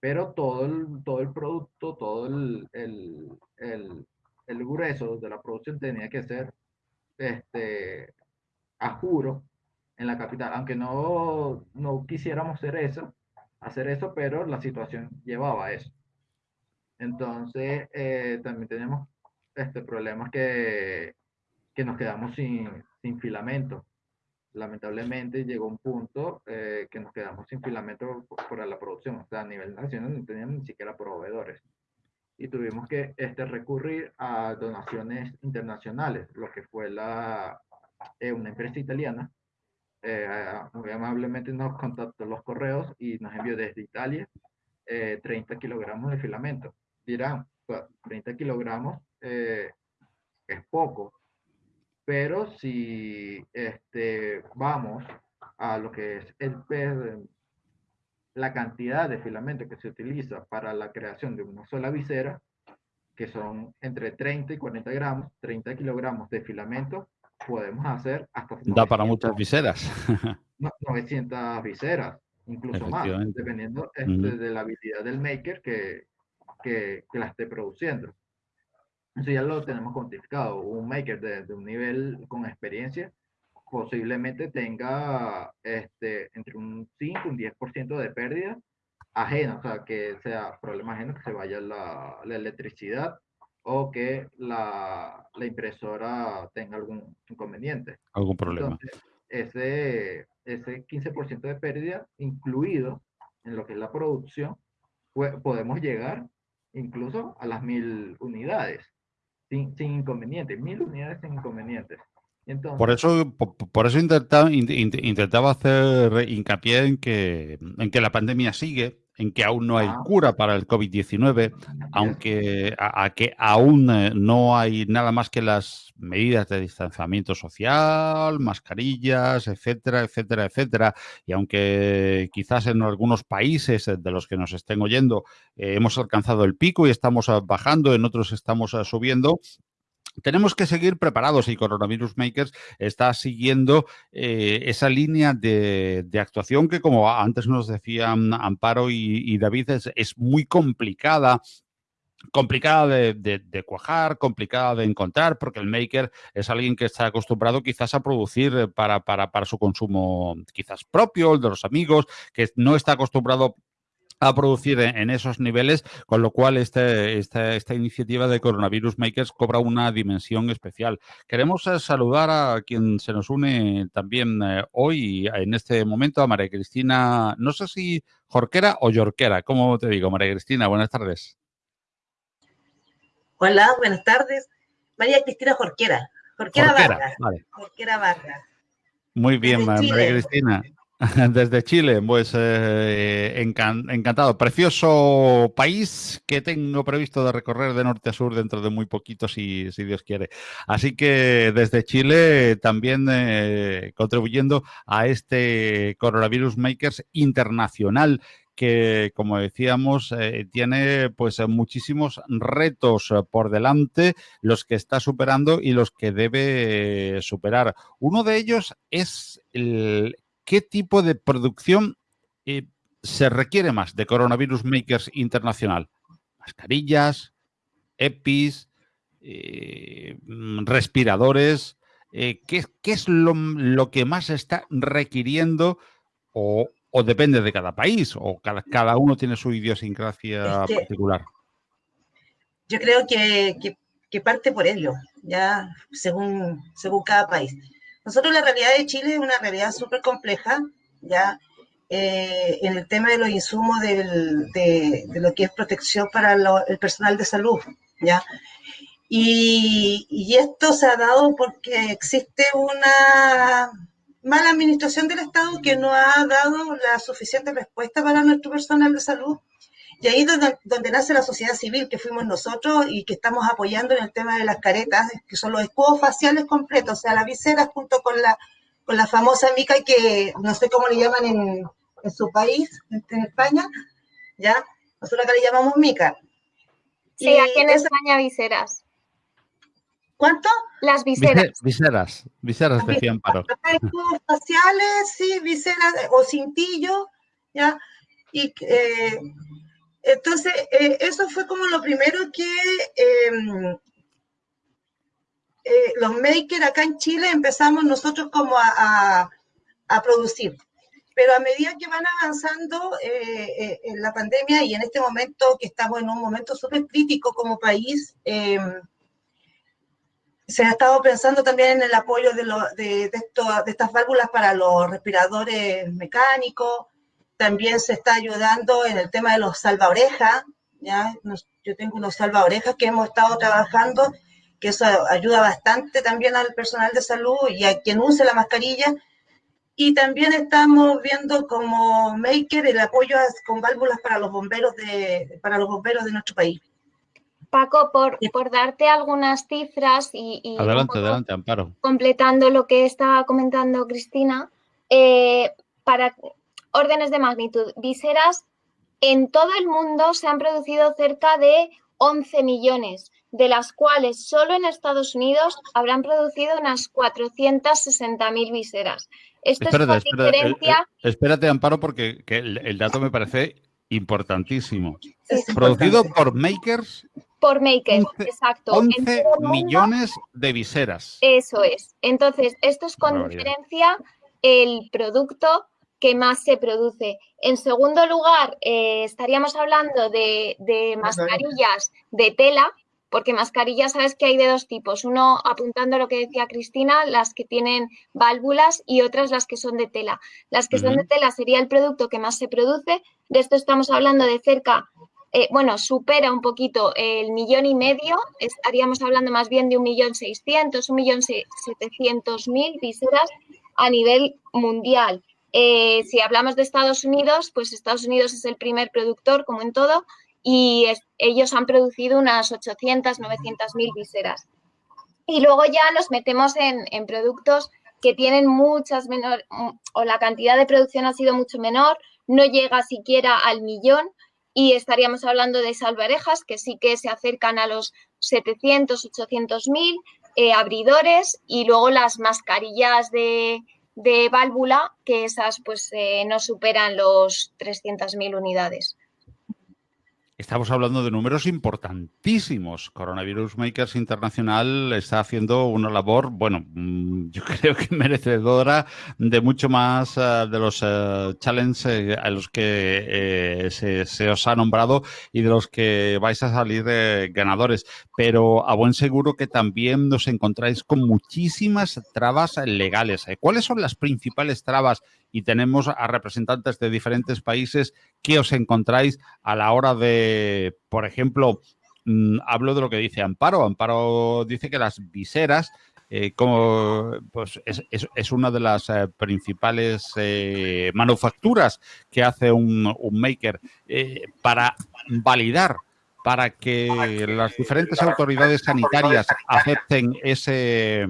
Pero todo el, todo el producto, todo el, el, el, el grueso de la producción tenía que ser este, a juro en la capital, aunque no, no quisiéramos hacer eso, hacer eso, pero la situación llevaba a eso. Entonces, eh, también tenemos este, problemas que, que nos quedamos sin, sin filamento lamentablemente llegó un punto eh, que nos quedamos sin filamento para la producción. O sea, a nivel nacional no teníamos ni siquiera proveedores. Y tuvimos que este, recurrir a donaciones internacionales, lo que fue la, eh, una empresa italiana. Eh, muy amablemente nos contactó los correos y nos envió desde Italia 30 kilogramos de filamento. Dirán, 30 kilogramos es poco, pero si este, vamos a lo que es el la cantidad de filamento que se utiliza para la creación de una sola visera, que son entre 30 y 40 gramos, 30 kilogramos de filamento, podemos hacer hasta... Da para muchas viseras. 900 viseras, incluso más, dependiendo este, de la habilidad del maker que, que, que, la esté produciendo. Eso ya lo tenemos cuantificado. Un maker de, de un nivel con experiencia posiblemente tenga este, entre un 5 y un 10% de pérdida ajena, o sea, que sea problema ajeno, que se vaya la, la electricidad o que la, la, impresora tenga algún inconveniente. Algún problema. Entonces, ese, ese 15% de pérdida incluido en lo que es la producción, podemos llegar incluso a las mil unidades sin, sin inconvenientes, mil unidades sin inconvenientes por eso, por, eso intentaba, intentaba hacer hincapié en que, en que la pandemia sigue, en que aún no hay ah. cura para el COVID-19, aunque a, que aún eh, no hay nada más que las medidas de distanciamiento social, mascarillas, etcétera, etcétera, etcétera. Y aunque quizás en algunos países de los que nos estén oyendo eh, hemos alcanzado el pico y estamos bajando, en otros estamos eh, subiendo, tenemos que seguir preparados y Coronavirus Makers está siguiendo eh, esa línea de, actuación que, como antes nos decían Amparo y, David, es, muy complicada complicada de, cuajar, complicada de encontrar, porque el maker es alguien que está acostumbrado quizás a producir para, para, para su consumo quizás propio, el de los amigos, que no está acostumbrado a producir en esos niveles, con lo cual este, esta, esta iniciativa de Coronavirus Makers cobra una dimensión especial. Queremos eh, saludar a quien se nos une también eh, hoy, en este momento, a María Cristina, no sé si Jorquera o Yorquera, ¿cómo te digo, María Cristina? Buenas tardes. Hola, buenas tardes. María Cristina Jorquera. Jorquera, Barra. Jorquera Barra. Muy bien, María Cristina. Desde Chile, pues eh, encantado. Precioso país que tengo previsto de recorrer de norte a sur dentro de muy poquito, si, Dios quiere. Así que desde Chile también eh, contribuyendo a este Coronavirus Makers internacional que, como decíamos, eh, tiene pues muchísimos retos por delante, los que está superando y los que debe superar. Uno de ellos es el ¿qué tipo de producción eh, se requiere más de Coronavirus Makers Internacional? Mascarillas, EPIs, eh, mm, respiradores. Eh, ¿qué, es lo, que más está requiriendo o, depende de cada país o cada, uno tiene su idiosincrasia particular? Yo creo que, que, parte por ello, ya según, según cada país. Nosotros la realidad de Chile es una realidad súper compleja, ¿ya? Eh, en el tema de los insumos de, lo que es protección para el personal de salud, ¿ya? Y, esto se ha dado porque existe una mala administración del Estado que no ha dado la suficiente respuesta para nuestro personal de salud y ahí es donde, nace la sociedad civil, que fuimos nosotros y que estamos apoyando en el tema de las caretas, que son los escudos faciales completos, o sea, la visera junto con la, con la famosa mica, que no sé cómo le llaman en, en su país, en España, ¿ya? Nosotros acá le llamamos mica. Sí, aquí en España viseras. ¿Cuánto? Las viseras. Viseras, viseras decían paro. Escudos faciales, sí, viseras o cintillo, ¿ya? Y eh, entonces, eh, eso fue como lo primero que em, eh, los makers acá en Chile empezamos nosotros como a, producir. Pero a medida que van avanzando eh, en la pandemia y en este momento que estamos en un momento súper crítico como país, em, se ha estado pensando también en el apoyo de, de, de estas válvulas para los respiradores mecánicos, también se está ayudando en el tema de los salvaorejas, ¿ya? yo tengo unos salvaorejas que hemos estado trabajando, que eso ayuda bastante también al personal de salud y a quien use la mascarilla. Y también estamos viendo como maker el apoyo con válvulas para los bomberos de, para los bomberos de nuestro país. Paco, por, por darte algunas cifras y, adelante, adelante, Amparo. Completando lo que estaba comentando Cristina, eh, para órdenes de magnitud, viseras en todo el mundo se han producido cerca de 11 millones, de las cuales solo en Estados Unidos habrán producido unas 460.000 viseras. Esto es una diferencia... Eh, eh, espérate, Amparo, porque el, dato me parece importantísimo. Producido por makers. Por makers, exacto. 11 millones de viseras. Eso es. Entonces, esto es con diferencia el producto que más se produce. En segundo lugar, eh, estaríamos hablando de, mascarillas de tela, porque mascarillas sabes que hay de dos tipos. Uno, apuntando a lo que decía Cristina, las que tienen válvulas y otras las que son de tela. Las que son de tela sería el producto que más se produce. De esto estamos hablando de cerca, eh, bueno, supera un poquito el millón y medio. Estaríamos hablando más bien de un millón seiscientos, un millón setecientos mil viseras a nivel mundial. Eh, si hablamos de Estados Unidos, pues Estados Unidos es el primer productor, como en todo, y ellos han producido unas 800, 900 mil viseras. Y luego ya nos metemos en, en productos que tienen muchas menor, o la cantidad de producción ha sido mucho menor, no llega siquiera al millón, y estaríamos hablando de salvarejas que sí que se acercan a los 700, 800 mil, eh, abridores y luego las mascarillas de, de válvula, que esas pues eh, no superan los 300.000 unidades. Estamos hablando de números importantísimos. Coronavirus Makers Internacional está haciendo una labor, bueno, mm, yo creo que merecedora de mucho más eh, de los uh, challenges a los que se, os ha nombrado y de los que vais a salir ganadores. Pero a buen seguro que también nos encontráis con muchísimas trabas legales. ¿Cuáles son las principales trabas y tenemos a representantes de diferentes países que os encontráis a la hora de, por ejemplo, mm, hablo de lo que dice Amparo. Amparo dice que las viseras eh, como pues es, una de las eh, principales eh, manufacturas que hace un, un maker para validar para que las diferentes autoridades sanitarias acepten ese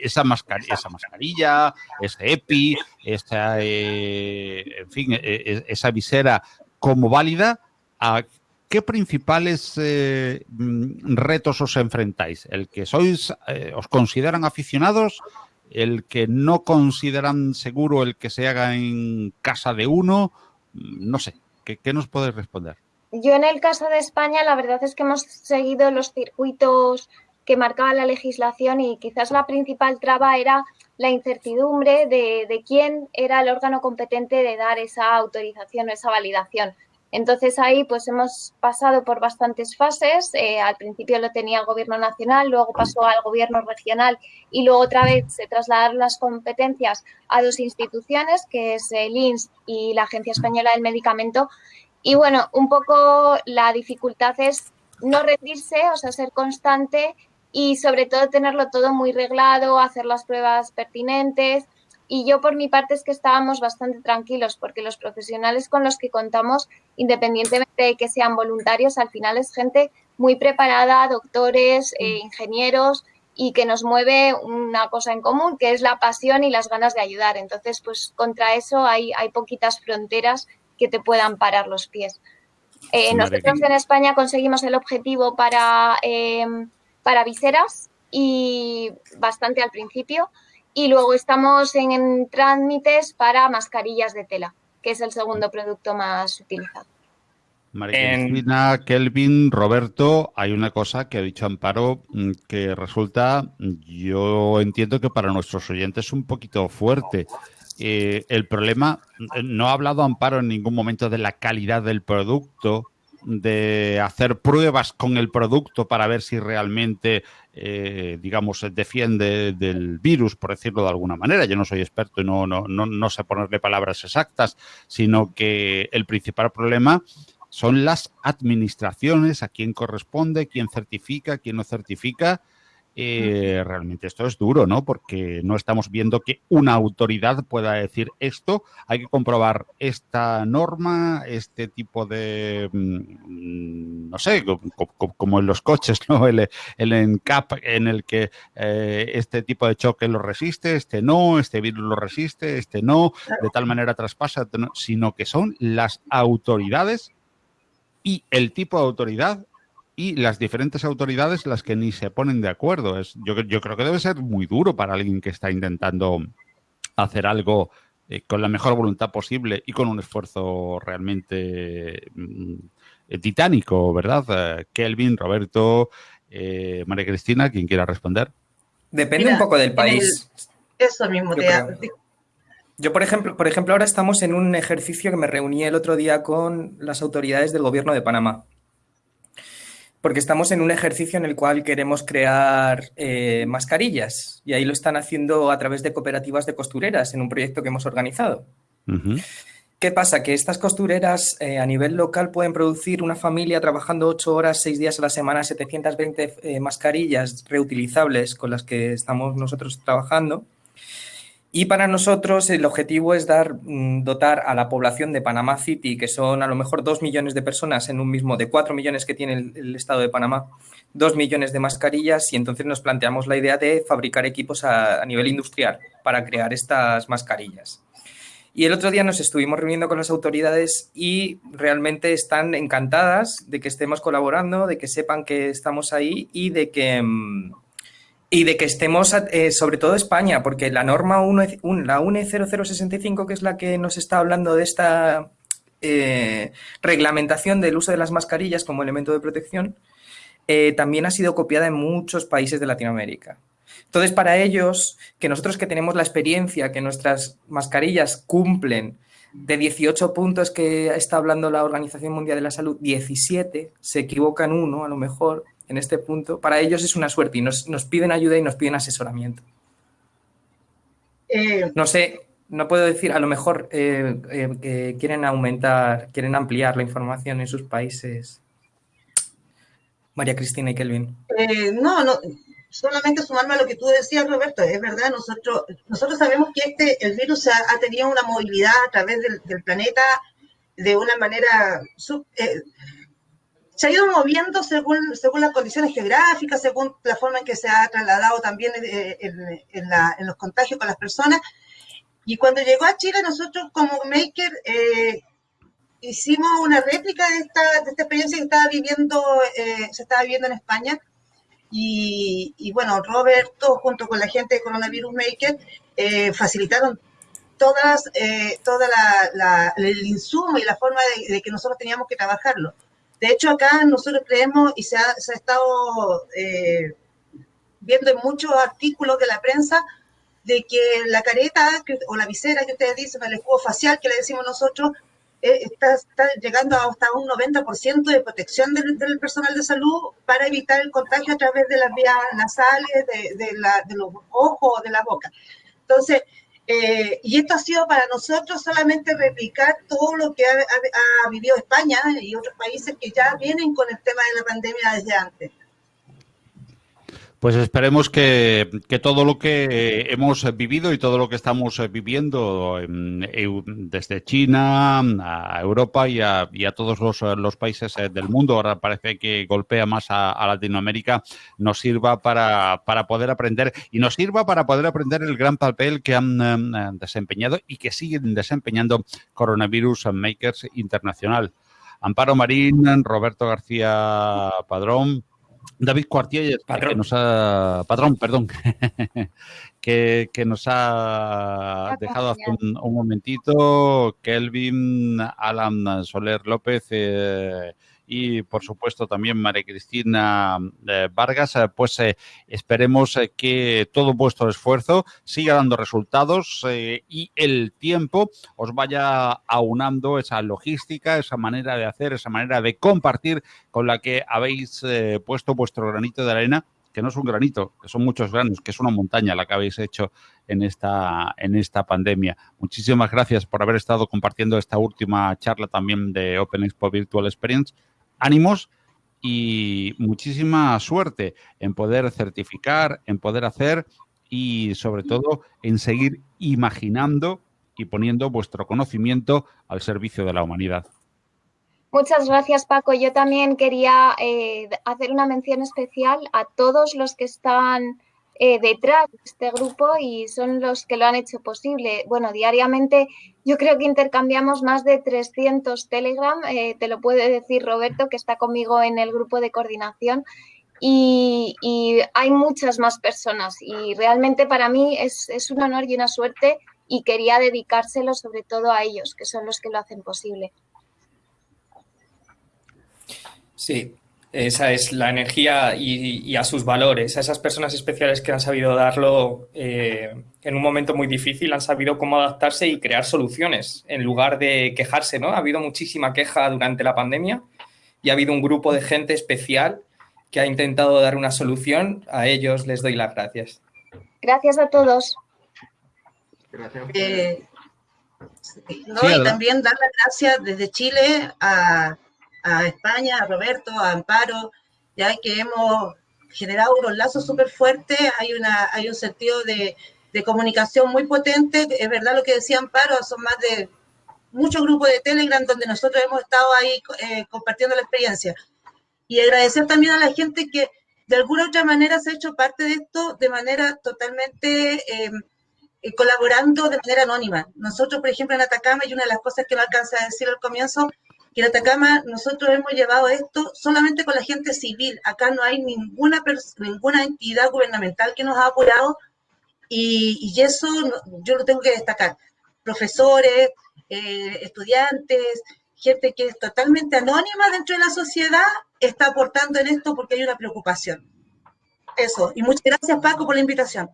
esa, mascarilla, esa mascarilla, ese EPI, esa, eh, en fin, e, e, esa visera como válida, ¿a qué principales eh, retos os enfrentáis? ¿El que sois, eh, os consideran aficionados? ¿El que no consideran seguro el que se haga en casa de uno? Mm, no sé, ¿qué, qué nos podéis responder? Yo en el caso de España, la verdad es que hemos seguido los circuitos que marcaba la legislación y quizás la principal traba era la incertidumbre de, quién era el órgano competente de dar esa autorización o esa validación. Entonces ahí pues hemos pasado por bastantes fases. Eh, al principio lo tenía el gobierno nacional, luego pasó al gobierno regional y luego otra vez se trasladaron las competencias a dos instituciones, que es el INS y la Agencia Española del Medicamento. Y bueno, un poco la dificultad es no rendirse, o sea, ser constante y sobre todo tenerlo todo muy reglado, hacer las pruebas pertinentes. Y yo por mi parte es que estábamos bastante tranquilos porque los profesionales con los que contamos, independientemente de que sean voluntarios, al final es gente muy preparada, doctores, eh, ingenieros y que nos mueve una cosa en común, que es la pasión y las ganas de ayudar. Entonces, pues contra eso hay, hay poquitas fronteras que te puedan parar los pies. Eh, nosotros en España conseguimos el objetivo para eh, para viseras y bastante al principio. Y luego estamos en, trámites para mascarillas de tela, que es el segundo producto más utilizado. María Kelvin, Roberto, hay una cosa que ha dicho Amparo mm, que resulta, yo entiendo que para nuestros oyentes es un poquito fuerte. Eh, el problema, no ha hablado Amparo en ningún momento de la calidad del producto, de hacer pruebas con el producto para ver si realmente, eh, digamos, defiende del virus, por decirlo de alguna manera. Yo no soy experto y no, no, no, no sé ponerle palabras exactas, sino que el principal problema son las administraciones, a quién corresponde, quién certifica, quién no certifica eh, realmente esto es duro, ¿no? Porque no estamos viendo que una autoridad pueda decir esto, hay que comprobar esta norma, este tipo de, mm, no sé, como, en los coches, ¿no? El, el ENCAP en el que eh, este tipo de choque lo resiste, este no, este virus lo resiste, este no, de tal manera traspasa, sino que son las autoridades y el tipo de autoridad y las diferentes autoridades las que ni se ponen de acuerdo. Es, yo, yo creo que debe ser muy duro para alguien que está intentando hacer algo eh, con la mejor voluntad posible y con un esfuerzo realmente mm, eh, titánico, ¿verdad? Eh, Kelvin, Roberto, María Cristina, quien quiera responder. Depende un poco del país. eso mismo. Yo, yo, por ejemplo, por ejemplo, ahora estamos en un ejercicio que me reuní el otro día con las autoridades del gobierno de Panamá porque estamos en un ejercicio en el cual queremos crear eh, mascarillas y ahí lo están haciendo a través de cooperativas de costureras en un proyecto que hemos organizado. ¿Qué pasa? Que estas costureras eh, a nivel local pueden producir una familia trabajando ocho horas, seis días a la semana, 720 eh, mascarillas reutilizables con las que estamos nosotros trabajando y para nosotros el objetivo es dar, mm, dotar a la población de Panamá City, que son a lo mejor dos millones de personas en un mismo, de cuatro millones que tiene el, estado de Panamá, dos millones de mascarillas y entonces nos planteamos la idea de fabricar equipos a, nivel industrial para crear estas mascarillas. Y el otro día nos estuvimos reuniendo con las autoridades y realmente están encantadas de que estemos colaborando, de que sepan que estamos ahí y de que... Mm, y de que estemos, eh, sobre todo España, porque la norma 1, la UNE 0065, que es la que nos está hablando de esta eh, reglamentación del uso de las mascarillas como elemento de protección, eh, también ha sido copiada en muchos países de Latinoamérica. Entonces, para ellos, que nosotros que tenemos la experiencia, que nuestras mascarillas cumplen de 18 puntos que está hablando la Organización Mundial de la Salud, 17, se equivocan uno a lo mejor, en este punto, para ellos es una suerte y nos, piden ayuda y nos piden asesoramiento. Eh, no sé, no puedo decir, a lo mejor eh, eh, quieren aumentar, quieren ampliar la información en sus países. María Cristina y Kelvin. no, no, solamente sumarme a lo que tú decías, Roberto, es verdad, nosotros, nosotros sabemos que este, el virus ha, tenido una movilidad a través del, planeta de una manera se ha ido moviendo según, según las condiciones geográficas, según la forma en que se ha trasladado también eh, en, los contagios con las personas. Y cuando llegó a Chile, nosotros como Maker eh, hicimos una réplica de esta, de esta experiencia que estaba viviendo, eh, se estaba viviendo en España. Y, bueno, Roberto, junto con la gente de Coronavirus Maker, facilitaron todas, toda el insumo y la forma de que nosotros teníamos que trabajarlo. De hecho, acá nosotros creemos y se ha, estado eh, viendo en muchos artículos de la prensa de que la careta o la visera que ustedes dicen, el escudo facial que le decimos nosotros, eh, está, llegando hasta un 90% de protección del, personal de salud para evitar el contagio a través de las vías nasales, de, de los ojos o de la boca. Entonces, eh, y esto ha sido para nosotros solamente replicar todo lo que ha, vivido España y otros países que ya vienen con el tema de la pandemia desde antes. Pues esperemos que, todo lo que hemos vivido y todo lo que estamos viviendo desde China a Europa y a, todos los, países eh, del mundo, ahora parece que golpea más a, Latinoamérica, nos sirva para, poder aprender y nos sirva para poder aprender el gran papel que han em, desempeñado y que siguen desempeñando Coronavirus Makers Internacional. Amparo Marín, Roberto García Padrón, David Cuartier, que nos ha, patrón, perdón, que, nos ha dejado hace un, momentito, Kelvin, Alan Soler López eh, y por supuesto también María Cristina eh, Vargas, eh, pues eh, esperemos que todo vuestro esfuerzo siga dando resultados y el tiempo os vaya aunando esa logística, esa manera de hacer, esa manera de compartir con la que habéis puesto vuestro granito de arena que no es un granito, que son muchos granos, que es una montaña la que habéis hecho en esta, en esta pandemia. Muchísimas gracias por haber estado compartiendo esta última charla también de Open Expo Virtual Experience. Ánimos y muchísima suerte en poder certificar, en poder hacer y sobre todo en seguir imaginando y poniendo vuestro conocimiento al servicio de la humanidad. Muchas gracias, Paco. Yo también quería eh, hacer una mención especial a todos los que están eh, detrás de este grupo y son los que lo han hecho posible. Bueno, diariamente yo creo que intercambiamos más de 300 Telegram, eh, te lo puede decir Roberto, que está conmigo en el grupo de coordinación. Y, hay muchas más personas y realmente para mí es, es un honor y una suerte y quería dedicárselo sobre todo a ellos, que son los que lo hacen posible. Sí, esa es la energía y, a sus valores, a esas personas especiales que han sabido darlo eh, en un momento muy difícil, han sabido cómo adaptarse y crear soluciones en lugar de quejarse, ¿no? Ha habido muchísima queja durante la pandemia y ha habido un grupo de gente especial que ha intentado dar una solución. A ellos les doy las gracias. Gracias a todos. Gracias. Eh, y también dar las gracias desde Chile a a España, a Roberto, a Amparo, ya que hemos generado unos lazos súper fuertes, hay, una, hay un sentido de, de, comunicación muy potente, es verdad lo que decía Amparo, son más de muchos grupos de Telegram donde nosotros hemos estado ahí eh, compartiendo la experiencia. Y agradecer también a la gente que de alguna u otra manera se ha hecho parte de esto de manera totalmente eh, eh, colaborando de manera anónima. Nosotros, por ejemplo, en Atacama, y una de las cosas que no alcanza a decir al comienzo, en Atacama nosotros hemos llevado esto solamente con la gente civil. Acá no hay ninguna, ninguna entidad gubernamental que nos ha apoyado y, eso yo lo tengo que destacar. Profesores, eh, estudiantes, gente que es totalmente anónima dentro de la sociedad está aportando en esto porque hay una preocupación. Eso. Y muchas gracias Paco por la invitación.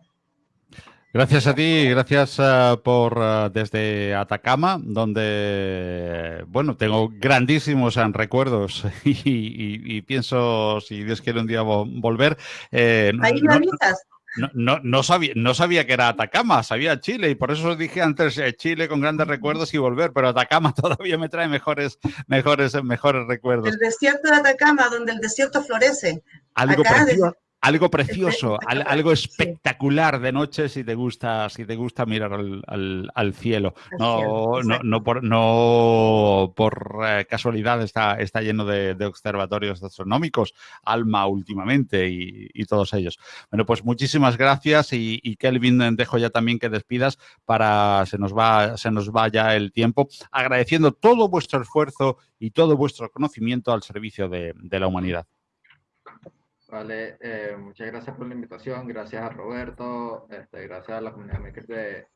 Gracias a ti, gracias uh, por uh, desde Atacama, donde, bueno, tengo grandísimos uh, recuerdos y, y, y, pienso, si Dios quiere un día volver. Eh, Ahí no, no, no, no, sabía, no sabía que era Atacama, sabía Chile y por eso os dije antes eh, Chile con grandes recuerdos y volver, pero Atacama todavía me trae mejores, mejores, mejores recuerdos. El desierto de Atacama, donde el desierto florece. Algo Acá, precioso, algo precioso, algo espectacular de noche si te gusta, si te gusta mirar al, cielo. No, no, no por, no por eh, casualidad está, está lleno de, observatorios astronómicos, Alma últimamente y, todos ellos. Bueno, pues muchísimas gracias y, Kelvin, dejo ya también que despidas para se nos va, se nos va ya el tiempo, agradeciendo todo vuestro esfuerzo y todo vuestro conocimiento al servicio de la humanidad. Vale, eh, muchas gracias por la invitación, gracias a Roberto, este, gracias a la comunidad de,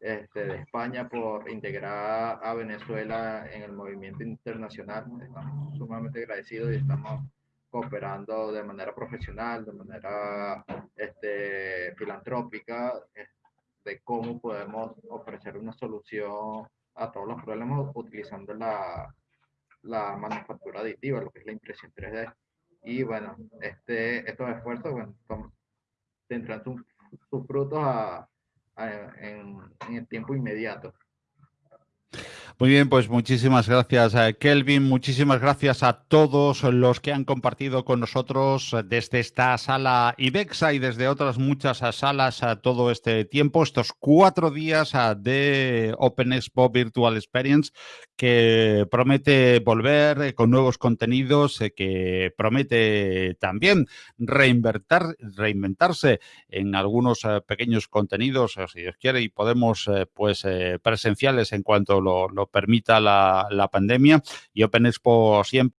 este, de España por integrar a Venezuela en el movimiento internacional. Estamos sumamente agradecidos y estamos cooperando de manera profesional, de manera este, filantrópica, de cómo podemos ofrecer una solución a todos los problemas utilizando la, la manufactura aditiva, lo que es la impresión 3D. Y bueno, este, estos esfuerzos bueno, tendrán sus, frutos en, en el tiempo inmediato. Muy bien, pues muchísimas gracias, a Kelvin. Muchísimas gracias a todos los que han compartido con nosotros desde esta sala IBEXA y desde otras muchas salas a todo este tiempo, estos cuatro días de Open Expo Virtual Experience, que promete volver eh, con nuevos contenidos, eh, que promete también reinventar, reinventarse en algunos eh, pequeños contenidos, si Dios quiere, y podemos, pues, presenciales en cuanto lo permita la, la pandemia y Open Expo siempre